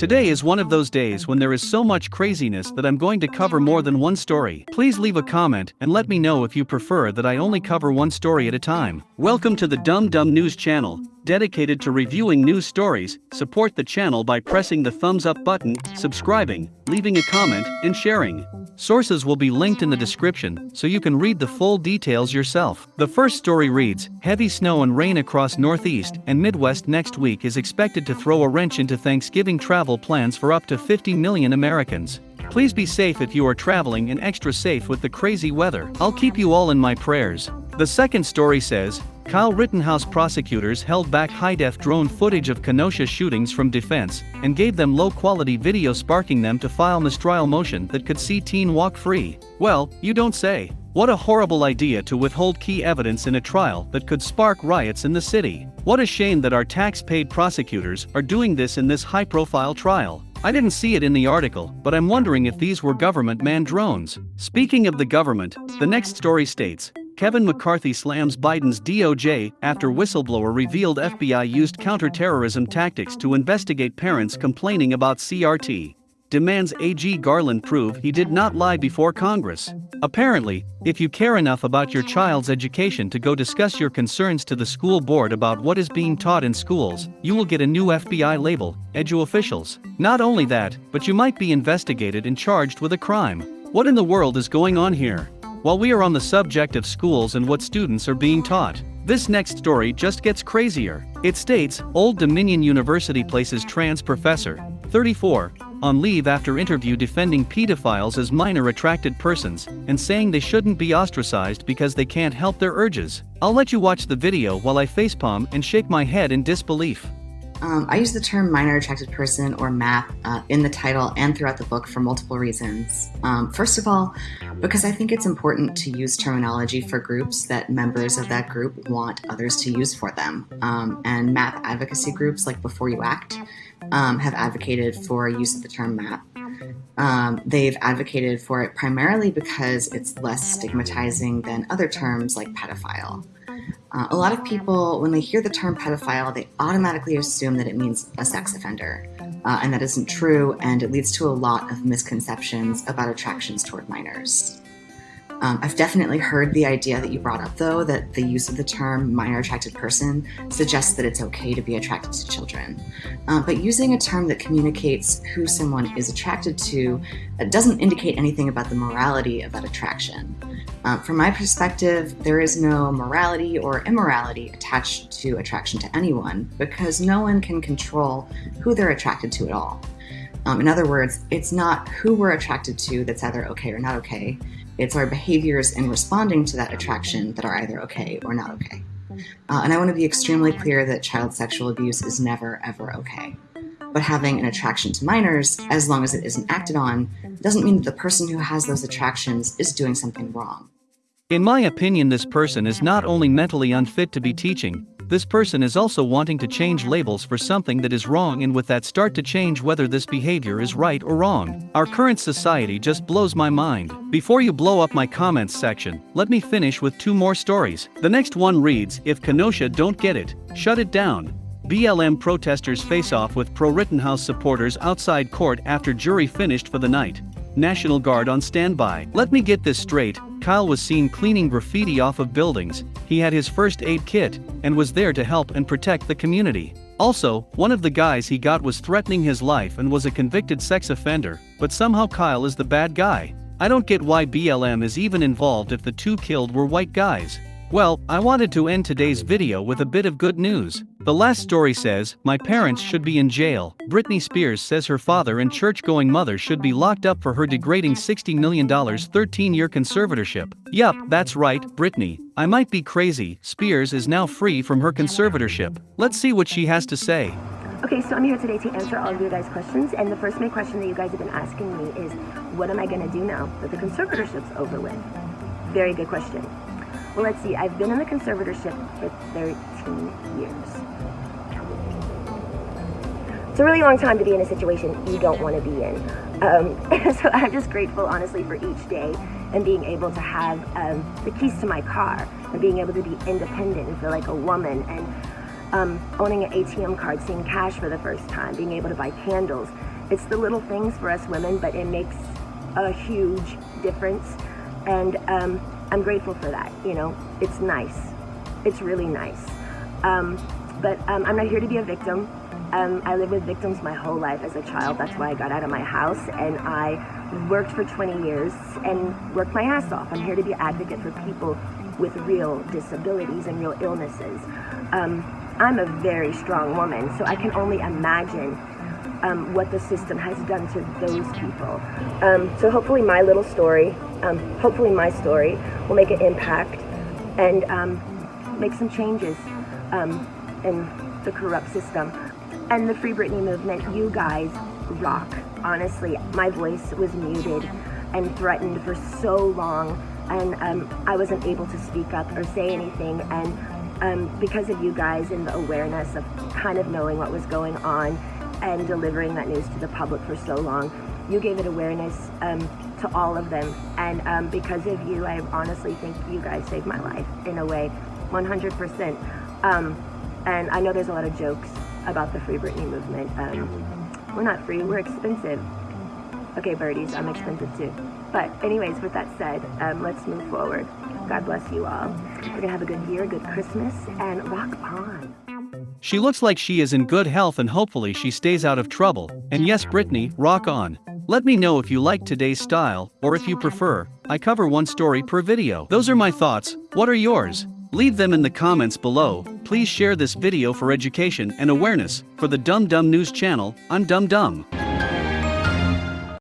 Today is one of those days when there is so much craziness that I'm going to cover more than one story. Please leave a comment and let me know if you prefer that I only cover one story at a time. Welcome to the Dumb Dumb News channel, dedicated to reviewing news stories. Support the channel by pressing the thumbs up button, subscribing, leaving a comment, and sharing. Sources will be linked in the description so you can read the full details yourself. The first story reads Heavy snow and rain across Northeast and Midwest next week is expected to throw a wrench into Thanksgiving travel plans for up to 50 million Americans. Please be safe if you are traveling and extra safe with the crazy weather. I'll keep you all in my prayers. The second story says Kyle Rittenhouse prosecutors held back high-def drone footage of Kenosha shootings from defense and gave them low-quality video sparking them to file mistrial motion that could see teen walk free. Well, you don't say. What a horrible idea to withhold key evidence in a trial that could spark riots in the city. What a shame that our tax-paid prosecutors are doing this in this high-profile trial. I didn't see it in the article, but I'm wondering if these were government manned drones. Speaking of the government, the next story states Kevin McCarthy slams Biden's DOJ after whistleblower revealed FBI used counterterrorism tactics to investigate parents complaining about CRT. Demands AG Garland prove he did not lie before Congress. Apparently, if you care enough about your child's education to go discuss your concerns to the school board about what is being taught in schools, you will get a new FBI label, Edu Officials. Not only that, but you might be investigated and charged with a crime. What in the world is going on here? While we are on the subject of schools and what students are being taught, this next story just gets crazier. It states Old Dominion University places trans professor, 34, on leave after interview defending pedophiles as minor attracted persons and saying they shouldn't be ostracized because they can't help their urges. I'll let you watch the video while I facepalm and shake my head in disbelief. Um, I use the term minor attracted person or MAP uh, in the title and throughout the book for multiple reasons. Um, first of all, because I think it's important to use terminology for groups that members of that group want others to use for them. Um, and MAP advocacy groups like Before You Act um, have advocated for use of the term MAP. Um, they've advocated for it primarily because it's less stigmatizing than other terms like pedophile. Uh, a lot of people, when they hear the term pedophile, they automatically assume that it means a sex offender. Uh, and that isn't true, and it leads to a lot of misconceptions about attractions toward minors. Um, I've definitely heard the idea that you brought up, though, that the use of the term minor attracted person suggests that it's okay to be attracted to children. Uh, but using a term that communicates who someone is attracted to doesn't indicate anything about the morality of that attraction. Uh, from my perspective, there is no morality or immorality attached to attraction to anyone because no one can control who they're attracted to at all. Um, in other words, it's not who we're attracted to that's either okay or not okay. It's our behaviors in responding to that attraction that are either okay or not okay. Uh, and I want to be extremely clear that child sexual abuse is never, ever okay but having an attraction to minors, as long as it isn't acted on, doesn't mean that the person who has those attractions is doing something wrong. In my opinion, this person is not only mentally unfit to be teaching, this person is also wanting to change labels for something that is wrong and with that start to change whether this behavior is right or wrong. Our current society just blows my mind. Before you blow up my comments section, let me finish with two more stories. The next one reads, If Kenosha don't get it, shut it down. BLM protesters face off with pro Rittenhouse supporters outside court after jury finished for the night. National Guard on standby. Let me get this straight Kyle was seen cleaning graffiti off of buildings, he had his first aid kit, and was there to help and protect the community. Also, one of the guys he got was threatening his life and was a convicted sex offender, but somehow Kyle is the bad guy. I don't get why BLM is even involved if the two killed were white guys. Well, I wanted to end today's video with a bit of good news. The last story says, My parents should be in jail. Britney Spears says her father and church going mother should be locked up for her degrading $60 million 13 year conservatorship. Yup, that's right, Britney. I might be crazy, Spears is now free from her conservatorship. Let's see what she has to say. Okay, so I'm here today to answer all of your guys' questions, and the first main question that you guys have been asking me is, what am I gonna do now that the conservatorship's over with? Very good question. Well, let's see. I've been in the conservatorship for 13 years. It's a really long time to be in a situation you don't want to be in. Um, so I'm just grateful, honestly, for each day and being able to have um, the keys to my car and being able to be independent and feel like a woman and um, owning an ATM card, seeing cash for the first time, being able to buy candles. It's the little things for us women, but it makes a huge difference. And um, I'm grateful for that. You know, it's nice. It's really nice. Um, but um, I'm not here to be a victim. Um, I lived with victims my whole life as a child. That's why I got out of my house and I worked for 20 years and worked my ass off. I'm here to be an advocate for people with real disabilities and real illnesses. Um, I'm a very strong woman, so I can only imagine um, what the system has done to those people. Um, so hopefully my little story, um, hopefully my story will make an impact and um, make some changes um, in the corrupt system. And the Free Britney movement, you guys rock. Honestly, my voice was muted and threatened for so long and um, I wasn't able to speak up or say anything and because of you guys and the awareness of kind of knowing what was going on and delivering that news to the public for so long, you gave it awareness um, to all of them. And um, because of you, I honestly think you guys saved my life in a way, 100%. Um, and I know there's a lot of jokes about the Free Britney movement. Um, we're not free, we're expensive. Okay, birdies, I'm expensive too. But anyways, with that said, um, let's move forward. God bless you all. We're gonna have a good year, good Christmas, and rock on. She looks like she is in good health and hopefully she stays out of trouble. And yes, Britney, rock on. Let me know if you like today's style, or if you prefer, I cover one story per video. Those are my thoughts, what are yours? Leave them in the comments below. Please share this video for education and awareness. For the Dumb Dumb News channel, I'm Dumb Dumb.